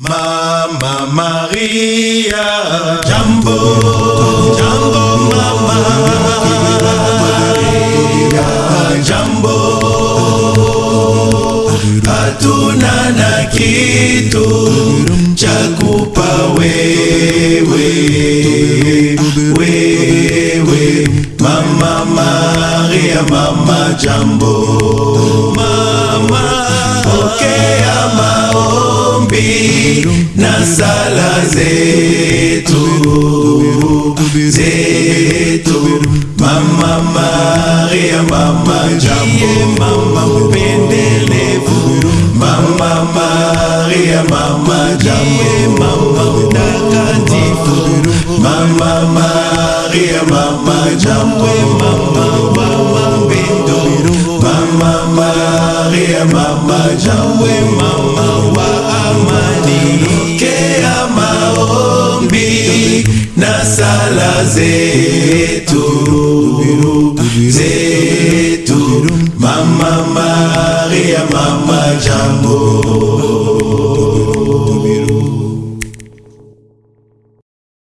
Mama Maria, jambo, jambo mama Maria, jambo, hatuna na kitu cha kupa wewe, wewe mama Maria, mama jambo tozolobi na sala zetu zetu mama maria mama jambo mama mpendelevu mama maria mama jambo mama mtakatifu mama maria mama jambo mama mama mpendo mama maria mama jambo mama na sala zetu zetu mama maria mama jambo